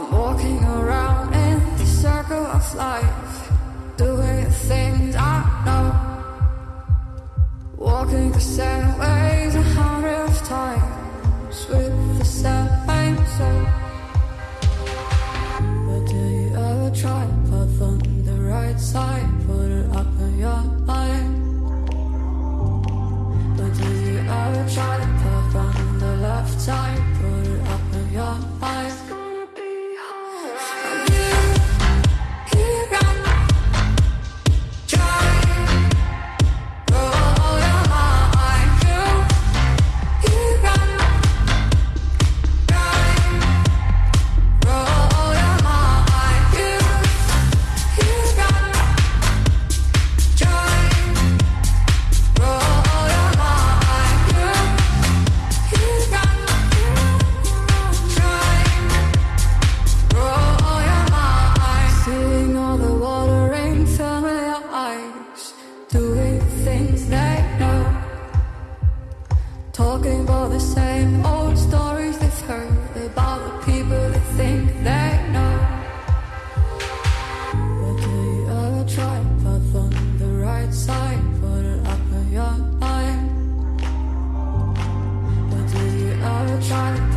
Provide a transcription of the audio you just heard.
I'm walking around in the circle of life, doing things I know. Walking the same ways a hundred of times with the same soul. But do you ever try to put on the right side? things they know. Talking about the same old stories they've heard about the people they think they know. But do you ever try path on the right side, put it up in your mind? But do you ever try?